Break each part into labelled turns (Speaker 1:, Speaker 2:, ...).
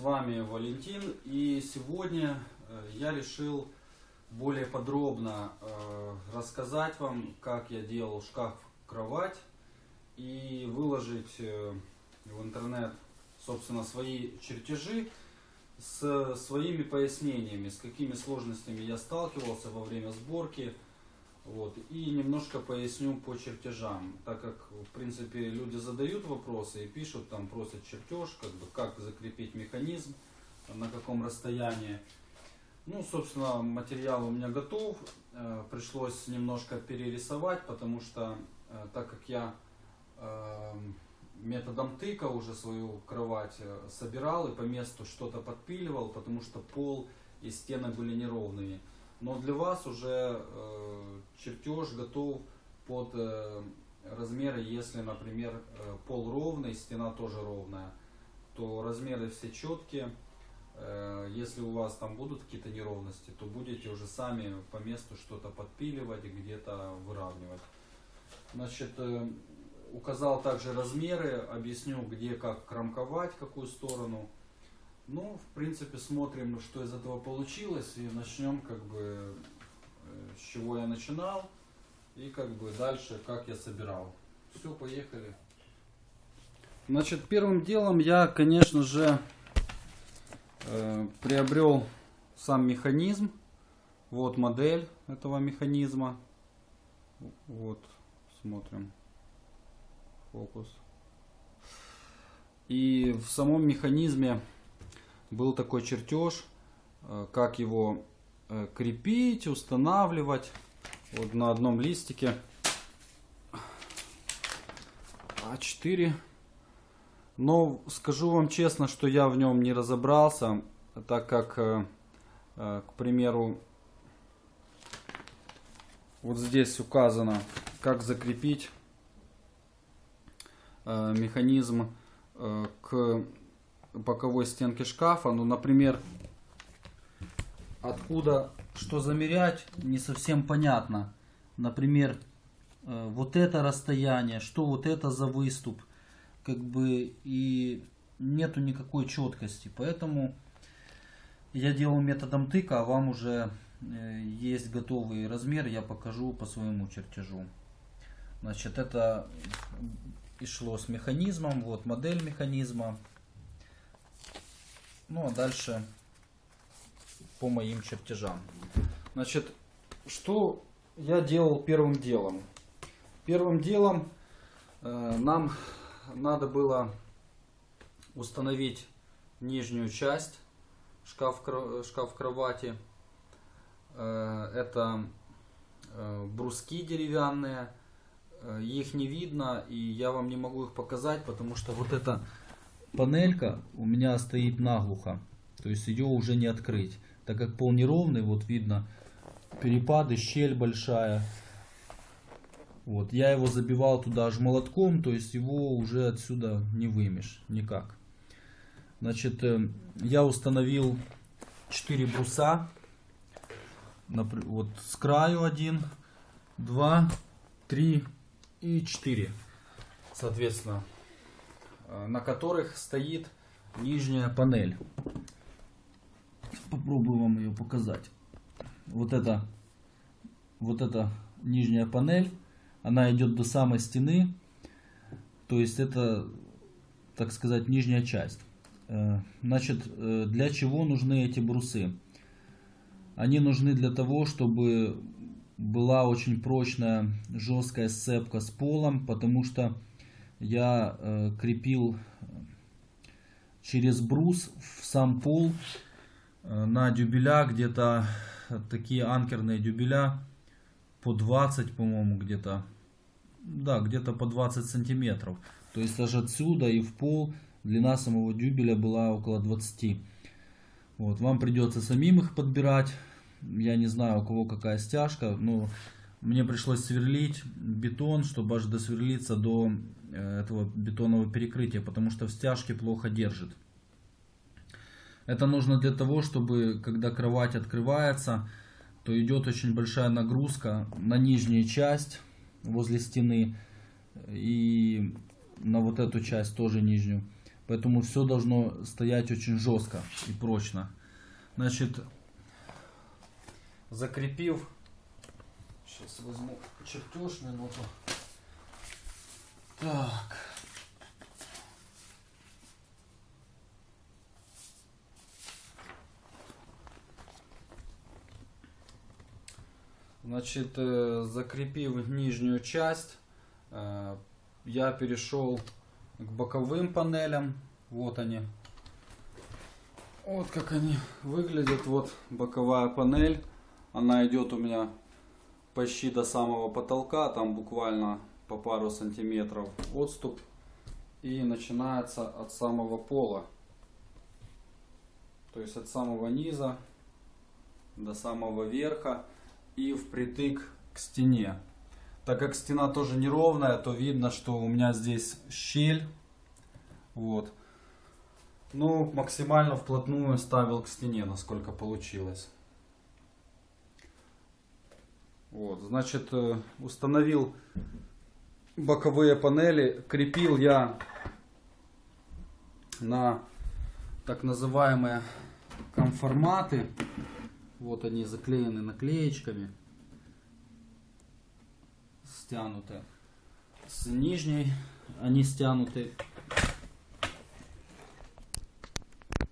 Speaker 1: вами Валентин и сегодня э, я решил более подробно э, рассказать вам, как я делал шкаф-кровать и выложить э, в интернет, собственно, свои чертежи с своими пояснениями, с какими сложностями я сталкивался во время сборки. Вот, и немножко поясню по чертежам, так как, в принципе, люди задают вопросы и пишут, там просят чертеж, как бы, как закрепить механизм, на каком расстоянии. Ну, собственно, материал у меня готов, э, пришлось немножко перерисовать, потому что, э, так как я э, методом тыка уже свою кровать э, собирал и по месту что-то подпиливал, потому что пол и стены были неровные. Но для вас уже э, чертеж готов под э, размеры, если, например, э, пол ровный, стена тоже ровная, то размеры все четкие. Если у вас там будут какие-то неровности, то будете уже сами по месту что-то подпиливать, где-то выравнивать. Значит, указал также размеры, объясню, где как кромковать, какую сторону. Ну, в принципе, смотрим, что из этого получилось, и начнем, как бы, э, с чего я начинал, и как бы дальше, как я собирал. Все, поехали. Значит, первым делом я, конечно же, э, приобрел сам механизм. Вот модель этого механизма. Вот, смотрим. Фокус. И в самом механизме был такой чертеж, э, как его э, крепить, устанавливать. Вот на одном листике А4. Но скажу вам честно, что я в нем не разобрался, так как, э, к примеру, вот здесь указано, как закрепить механизм к боковой стенки шкафа. Ну, например, откуда что замерять, не совсем понятно. Например, э, вот это расстояние, что вот это за выступ. Как бы и нету никакой четкости. Поэтому я делал методом тыка, а вам уже э, есть готовый размер, я покажу по своему чертежу. Значит, это и шло с механизмом, вот модель механизма. Ну а дальше по моим чертежам. Значит, что я делал первым делом? Первым делом э, нам надо было установить нижнюю часть шкаф, шкаф кровати. Э, это э, бруски деревянные. Э, их не видно и я вам не могу их показать, потому что вот это панелька у меня стоит наглухо. То есть ее уже не открыть. Так как пол неровный, вот видно перепады, щель большая. Вот, я его забивал туда аж молотком, то есть его уже отсюда не вымешь никак. Значит, э, я установил 4 бруса. Вот с краю один, два, три и четыре. Соответственно, на которых стоит нижняя панель. Попробую вам ее показать. Вот это, вот эта нижняя панель, она идет до самой стены. То есть это, так сказать, нижняя часть. Э, значит, э, для чего нужны эти брусы? Они нужны для того, чтобы была очень прочная жесткая сцепка с полом, потому что я э, крепил через брус в сам пол э, на дюбеля где-то такие анкерные дюбеля по 20 по-моему где-то. Да где-то по 20 сантиметров. То есть даже отсюда и в пол длина самого дюбеля была около 20 вот вам придется самим их подбирать. Я не знаю у кого какая стяжка но мне пришлось сверлить бетон чтобы аж досверлиться до Э, этого бетонного перекрытия, потому что в стяжке плохо держит. Это нужно для того, чтобы когда кровать открывается, то идет очень большая нагрузка на нижнюю часть возле стены и на вот эту часть тоже нижнюю. Поэтому все должно стоять очень жестко и прочно. Значит, закрепив, сейчас возьму чертеж минуту. Так. Значит, э, закрепив нижнюю часть, э, я перешел к боковым панелям. Вот они. Вот как они выглядят. Вот боковая панель. Она идет у меня почти до самого потолка. Там буквально по пару сантиметров отступ. И начинается от самого пола. То есть от самого низа до самого верха и впритык к стене. Так как стена тоже неровная, то видно, что у меня здесь щель. Вот. Ну, максимально вплотную ставил к стене, насколько получилось. Вот, значит, э, установил боковые панели. Крепил я на так называемые конформаты. Вот они заклеены наклеечками. Стянуты. С нижней они стянуты.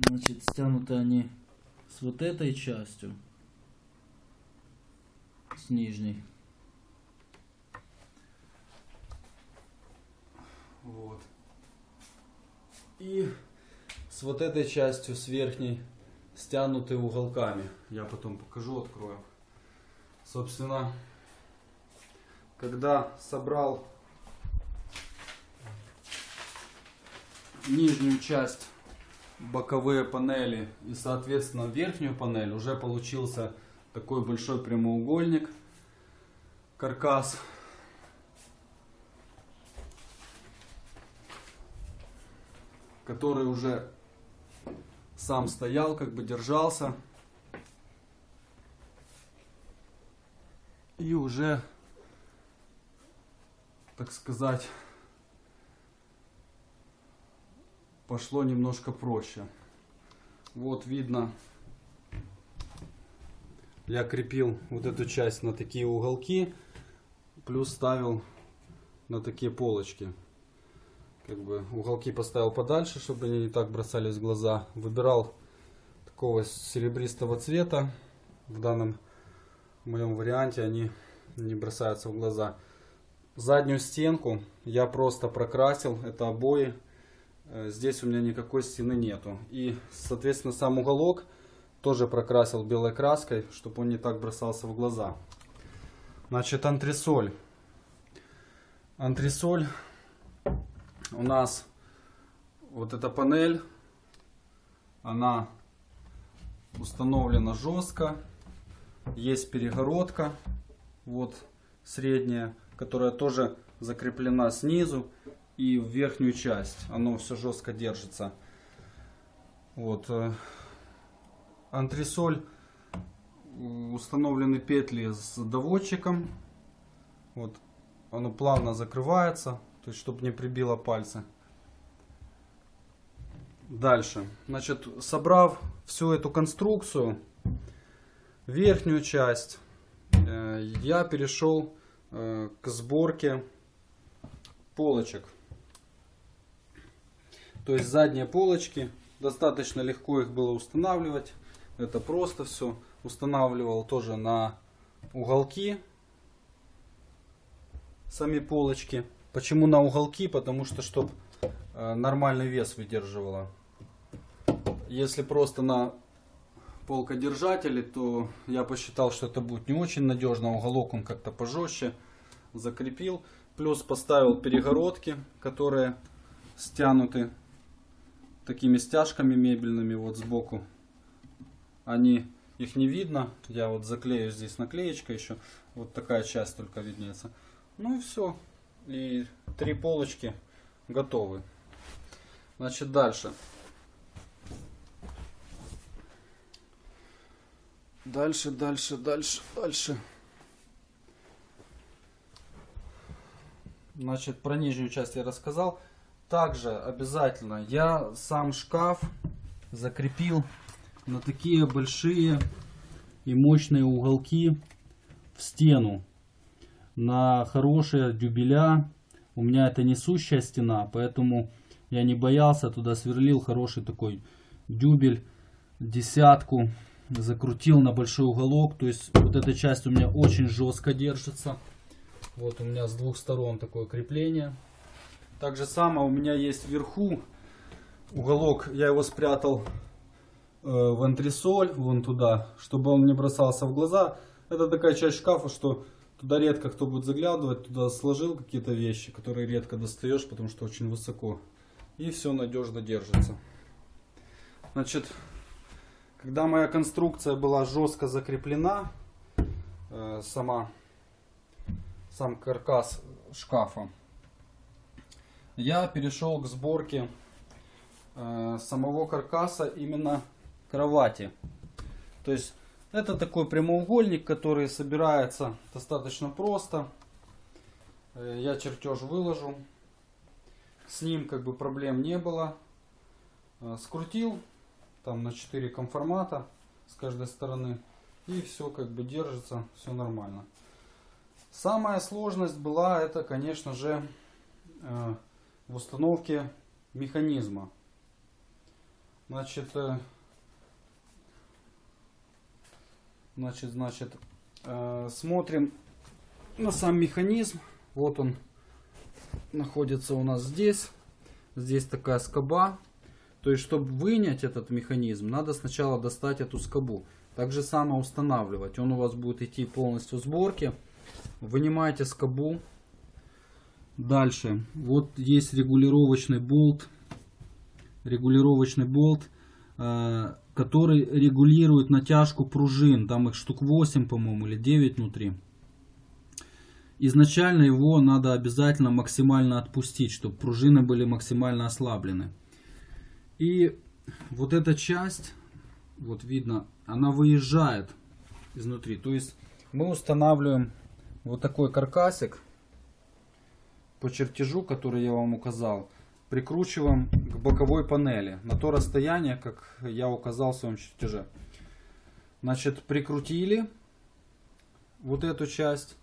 Speaker 1: Значит, стянуты они с вот этой частью. С нижней. Вот. И с вот этой частью, с верхней стянуты уголками. Я потом покажу, открою. Собственно, когда собрал нижнюю часть боковые панели и соответственно верхнюю панель уже получился такой большой прямоугольник каркас который уже сам стоял, как бы держался. И уже, так сказать, пошло немножко проще. Вот видно, я крепил вот эту часть на такие уголки, плюс ставил на такие полочки как бы уголки поставил подальше, чтобы они не так бросались в глаза. Выбирал такого серебристого цвета. В данном моем варианте они не бросаются в глаза. Заднюю стенку я просто прокрасил, это обои. Э, здесь у меня никакой стены нету. И, соответственно, сам уголок тоже прокрасил белой краской, чтобы он не так бросался в глаза. Значит, антресоль. Антресоль у нас вот эта панель, она установлена жестко. Есть перегородка, вот средняя, которая тоже закреплена снизу и в верхнюю часть. Оно все жестко держится. Вот. Э, антресоль установлены петли с доводчиком. Вот. Оно плавно закрывается. То есть, чтобы не прибило пальцы. Дальше. Значит, собрав всю эту конструкцию, верхнюю часть, э, я перешел э, к сборке полочек. То есть задние полочки, достаточно легко их было устанавливать. Это просто все. Устанавливал тоже на уголки сами полочки. Почему на уголки? Потому что, чтобы э, нормальный вес выдерживала. Если просто на полкодержатели, то я посчитал, что это будет не очень надежно. Уголок он как-то пожестче. Закрепил. Плюс поставил перегородки, которые стянуты такими стяжками мебельными вот сбоку. Они, их не видно. Я вот заклею здесь наклеечка еще. Вот такая часть только виднеется. Ну и все и три полочки готовы. Значит, дальше. Дальше, дальше, дальше, дальше. Значит, про нижнюю часть я рассказал. также обязательно я сам шкаф закрепил на такие большие и мощные уголки в стену на хорошие дюбеля. У меня это несущая стена, поэтому я не боялся, туда сверлил хороший такой дюбель, десятку, закрутил на большой уголок. То есть вот эта часть у меня очень жестко держится. Вот у меня с двух сторон такое крепление. Так же самое у меня есть вверху уголок, я его спрятал в антресоль, вон туда, чтобы он не бросался в глаза. Это такая часть шкафа, что туда редко кто будет заглядывать, туда сложил какие-то вещи, которые редко достаешь, потому что очень высоко. И все надежно держится. Значит, когда моя конструкция была жестко закреплена, э, сама, сам каркас шкафа, я перешел к сборке э, самого каркаса именно кровати. То есть это такой прямоугольник, который собирается достаточно просто. Э, я чертеж выложу. С ним как бы проблем не было. Э, скрутил там на 4 конформата с каждой стороны. И все как бы держится, все нормально. Самая сложность была это, конечно же, э, в установке механизма. Значит, Значит, значит, э, смотрим на сам механизм. Вот он находится у нас здесь. Здесь такая скоба. То есть, чтобы вынять этот механизм, надо сначала достать эту скобу. Так же самое устанавливать. Он у вас будет идти полностью в сборке. Вынимаете скобу. Дальше. Вот есть регулировочный болт. Регулировочный болт. Который регулирует натяжку пружин. Там их штук 8, по-моему, или 9 внутри. Изначально его надо обязательно максимально отпустить, чтобы пружины были максимально ослаблены. И вот эта часть, вот видно, она выезжает изнутри. То есть мы устанавливаем вот такой каркасик по чертежу, который я вам указал прикручиваем к боковой панели на то расстояние, как я указал в своем чертеже. Значит, прикрутили вот эту часть.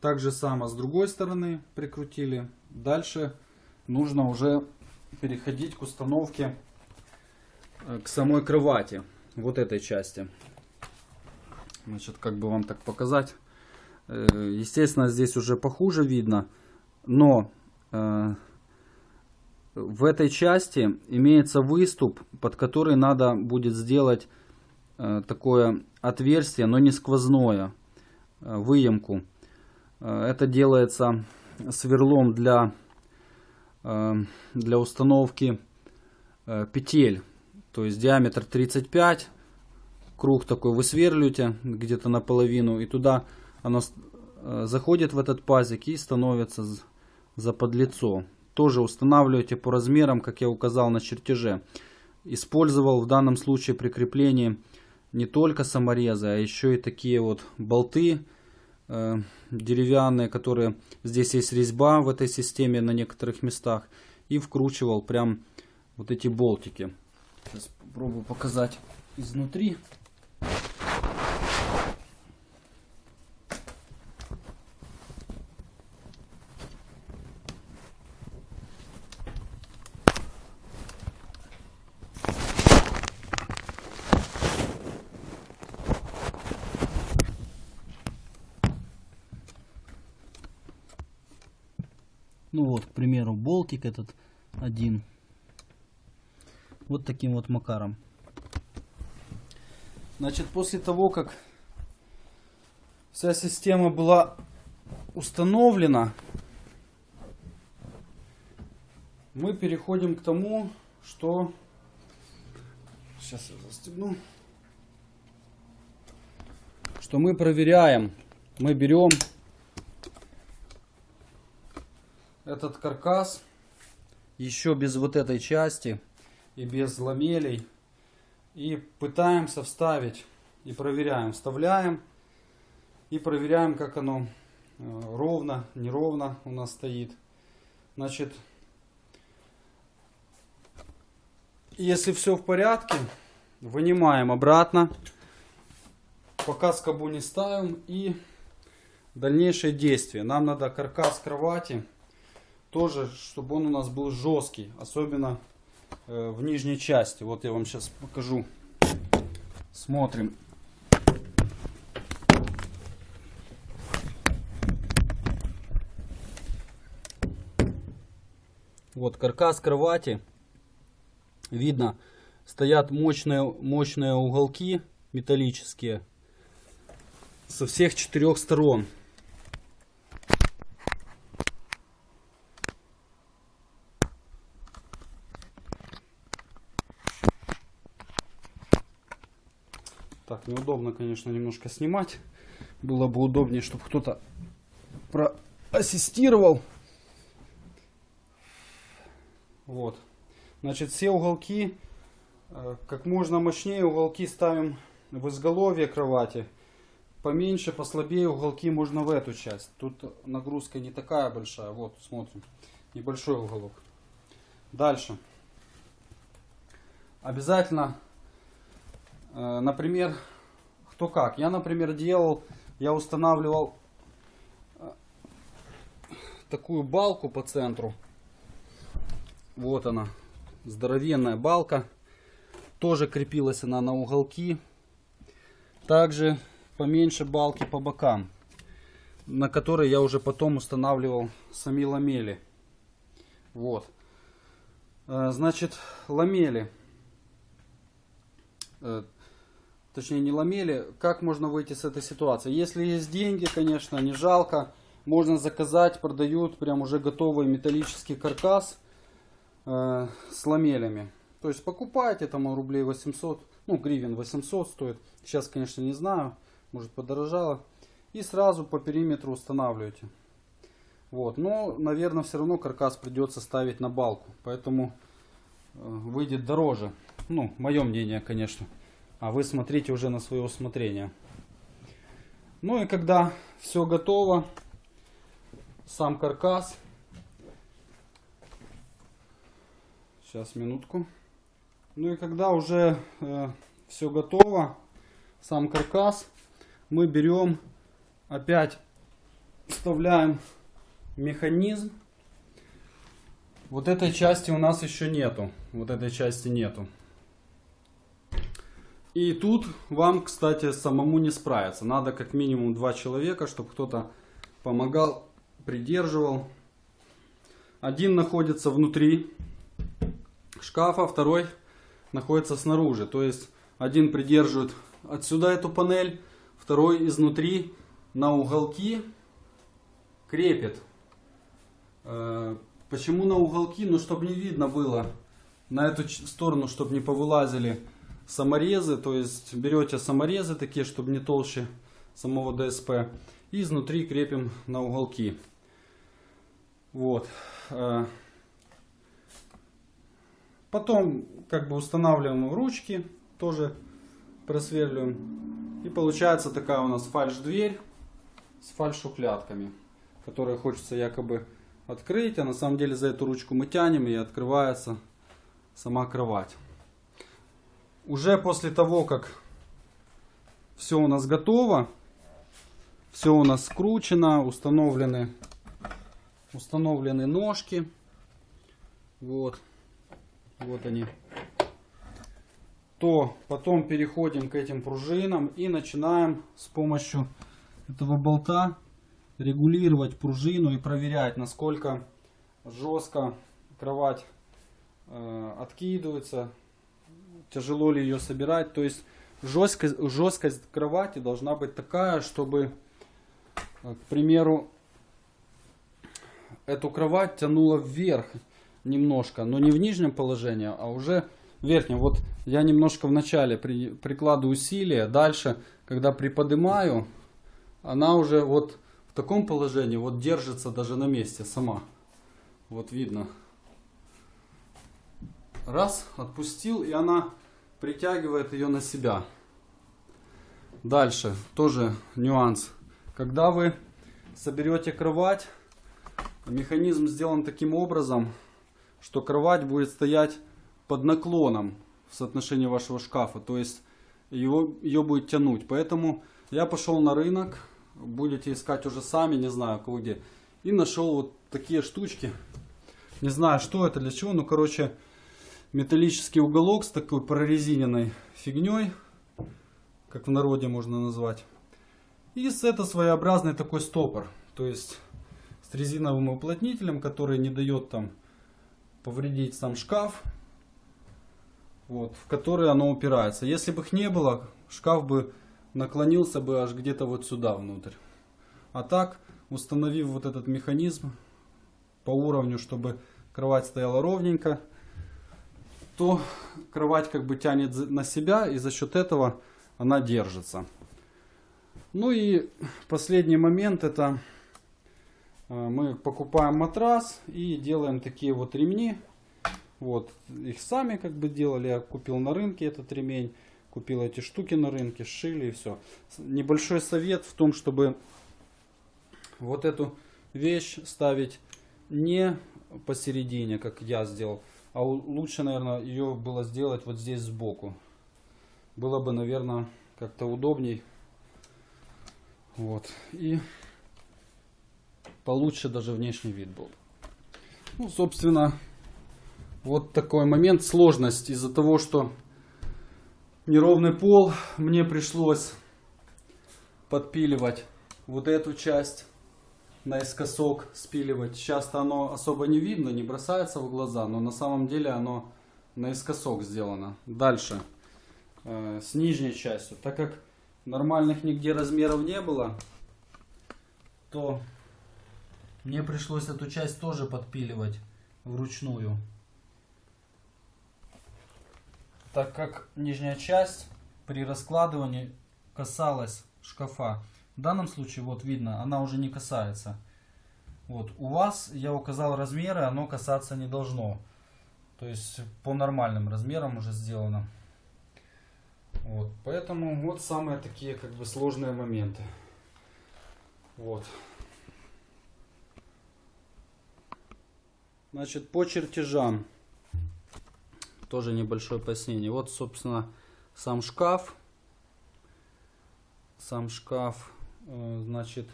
Speaker 1: Так же само с другой стороны прикрутили. Дальше нужно уже переходить к установке э, к самой кровати. Вот этой части. Значит, как бы вам так показать. Э, естественно, здесь уже похуже видно. Но э, в этой части имеется выступ, под который надо будет сделать э, такое отверстие, но не сквозное, э, выемку. Э, это делается сверлом для, для установки петель. То есть диаметр 35, круг такой вы сверлите где-то наполовину, и туда оно заходит в этот пазик и становится за подлицо тоже устанавливаете по размерам, как я указал на чертеже. Использовал в данном случае при креплении не только саморезы, а еще и такие вот болты э, деревянные, которые здесь есть резьба в этой системе на некоторых местах. И вкручивал прям вот эти болтики. Сейчас попробую показать изнутри. Ну вот, к примеру, болтик этот один. Вот таким вот макаром. Значит, после того, как вся система была установлена, мы переходим к тому, что... Сейчас я застегну. Что мы проверяем. Мы берем этот каркас еще без вот этой части и без ламелей. И пытаемся вставить и проверяем. Вставляем и проверяем, как оно э, ровно, неровно у нас стоит. Значит, если все в порядке, вынимаем обратно. Пока скобу не ставим и дальнейшие действия. Нам надо каркас кровати тоже, чтобы он у нас был жесткий, особенно э, в нижней части. Вот я вам сейчас покажу. Смотрим. Вот каркас кровати. Видно, стоят мощные, мощные уголки металлические со всех четырех сторон. Так, неудобно, конечно, немножко снимать. Было бы удобнее, чтобы кто-то проассистировал. Вот. Значит, все уголки, э, как можно мощнее уголки ставим в изголовье кровати. Поменьше, послабее уголки можно в эту часть. Тут нагрузка не такая большая. Вот, смотрим. Небольшой уголок. Дальше. Обязательно, э, например, кто как. Я, например, делал, я устанавливал э, такую балку по центру вот она, здоровенная балка. Тоже крепилась она на уголки. Также поменьше балки по бокам, на которые я уже потом устанавливал сами ламели. Вот. Э, значит, ламели. Точнее, не ламели. Как можно выйти с этой ситуации? Если есть деньги, конечно, не жалко. Можно заказать, продают прям уже готовый металлический каркас э, с ламелями. То есть покупайте, там рублей 800, ну гривен 800 стоит. Сейчас, конечно, не знаю, может подорожало. И сразу по периметру устанавливаете. Вот, но, наверное, все равно каркас придется ставить на балку, поэтому э, выйдет дороже. Ну, мое мнение, конечно. А вы смотрите уже на свое усмотрение. Ну и когда все готово, сам каркас Сейчас, минутку. Ну и когда уже э, все готово, сам каркас, мы берем, опять вставляем механизм. Вот этой части у нас еще нету. Вот этой части нету. И тут вам, кстати, самому не справиться. Надо как минимум два человека, чтобы кто-то помогал, придерживал. Один находится внутри шкафа, второй находится снаружи. То есть один придерживает отсюда эту панель, второй изнутри на уголки крепит. Э, почему на уголки? Ну, чтобы не видно было на эту сторону, чтобы не повылазили саморезы. То есть берете саморезы такие, чтобы не толще самого ДСП. И изнутри крепим на уголки. Вот. Э, Потом как бы устанавливаем ручки, тоже просверливаем. И получается такая у нас фальш-дверь с фальш-шухлядками, которые хочется якобы открыть, а на самом деле за эту ручку мы тянем и открывается сама кровать. Уже после того, как все у нас готово, все у нас скручено, установлены, установлены ножки. Вот вот они, то потом переходим к этим пружинам и начинаем с помощью этого болта регулировать пружину и проверять, насколько жестко кровать э, откидывается, тяжело ли ее собирать. То есть жесткость, жесткость кровати должна быть такая, чтобы, э, к примеру, эту кровать тянула вверх немножко, но не в нижнем положении, а уже в верхнем. Вот я немножко в начале при, прикладываю усилия, дальше, когда приподнимаю, она уже вот в таком положении вот держится даже на месте сама. Вот видно. Раз, отпустил, и она притягивает ее на себя. Дальше, тоже нюанс. Когда вы соберете кровать, механизм сделан таким образом, что кровать будет стоять под наклоном в соотношении вашего шкафа. То есть его, ее будет тянуть. Поэтому я пошел на рынок. Будете искать уже сами, не знаю, кого где. И нашел вот такие штучки. Не знаю, что это, для чего. Ну, короче, металлический уголок с такой прорезиненной фигней. Как в народе можно назвать. И это своеобразный такой стопор. То есть с резиновым уплотнителем, который не дает там повредить сам шкаф. Вот, в который оно упирается. Если бы их не было, шкаф бы наклонился бы аж где-то вот сюда внутрь. А так, установив вот этот механизм по уровню, чтобы кровать стояла ровненько, то кровать как бы тянет на себя и за счет этого она держится. Ну и последний момент это э, мы покупаем матрас и делаем такие вот ремни. Вот, их сами как бы делали, я купил на рынке этот ремень, купил эти штуки на рынке, сшили и все. Небольшой совет в том, чтобы вот эту вещь ставить не посередине, как я сделал, а лучше, наверное, ее было сделать вот здесь сбоку. Было бы, наверное, как-то удобней. Вот. И получше даже внешний вид был. Ну, собственно, вот такой момент. Сложность из-за того, что неровный пол, мне пришлось подпиливать вот эту часть наискосок спиливать. Часто оно особо не видно, не бросается в глаза, но на самом деле оно наискосок сделано. Дальше, э, с нижней частью. Так как нормальных нигде размеров не было, то мне пришлось эту часть тоже подпиливать вручную. Так как нижняя часть при раскладывании касалась шкафа. В данном случае, вот видно, она уже не касается. Вот, у вас я указал размеры, оно касаться не должно. То есть по нормальным размерам уже сделано. Вот, поэтому вот самые такие как бы сложные моменты. Вот. Значит, по чертежам. Тоже небольшое пояснение. Вот, собственно, сам шкаф. Сам шкаф, значит,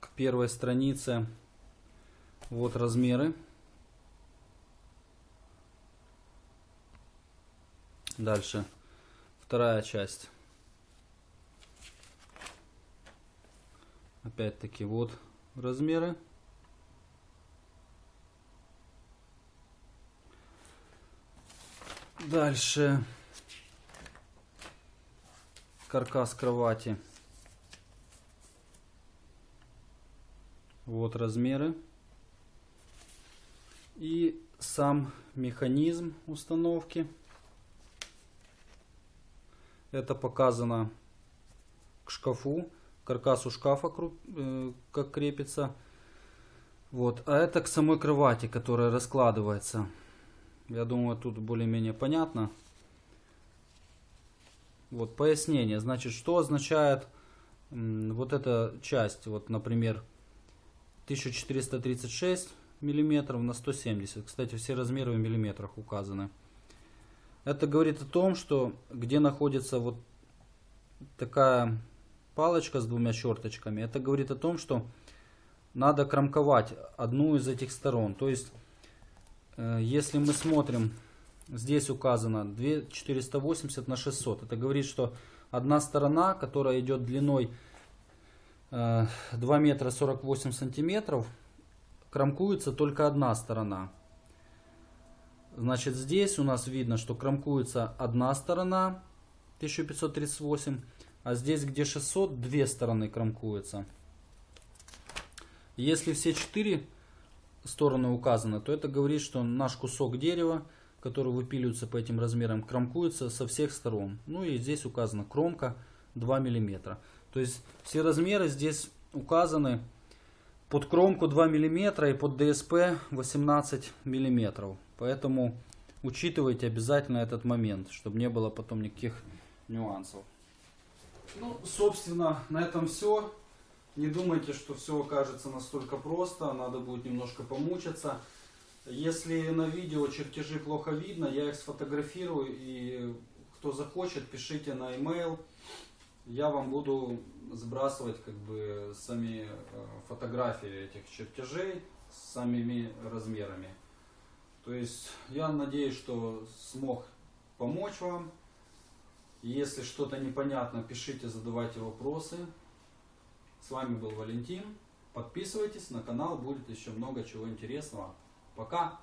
Speaker 1: к первой странице. Вот размеры. Дальше. Вторая часть. Опять-таки вот размеры. Дальше. Каркас кровати. Вот размеры. И сам механизм установки. Это показано к шкафу, каркасу шкафа, э, как крепится. Вот. А это к самой кровати, которая раскладывается. Я думаю, тут более-менее понятно. Вот пояснение. Значит, что означает вот эта часть, вот, например, 1436 миллиметров на 170. Кстати, все размеры в миллиметрах указаны. Это говорит о том, что где находится вот такая палочка с двумя черточками, это говорит о том, что надо кромковать одну из этих сторон. То есть, э, если мы смотрим, здесь указано 480 на 600. Это говорит, что одна сторона, которая идет длиной 2 э, метра 48 сантиметров, кромкуется только одна сторона. Значит, здесь у нас видно, что кромкуется одна сторона 1538, а здесь, где 600, две стороны кромкуются. Если все четыре стороны указаны, то это говорит, что наш кусок дерева, который выпиливается по этим размерам, кромкуется со всех сторон. Ну и здесь указана кромка 2 мм. То есть все размеры здесь указаны под кромку 2 мм и под ДСП 18 мм. Поэтому учитывайте обязательно этот момент, чтобы не было потом никаких нюансов. Ну, собственно, на этом все. Не думайте, что все окажется настолько просто. Надо будет немножко помучиться. Если на видео чертежи плохо видно, я их сфотографирую и кто захочет, пишите на e-mail. Я вам буду сбрасывать как бы сами э, фотографии этих чертежей с самими размерами. То есть я надеюсь, что смог помочь вам. Если что-то непонятно, пишите, задавайте вопросы. С вами был Валентин. Подписывайтесь на канал, будет еще много чего интересного. Пока!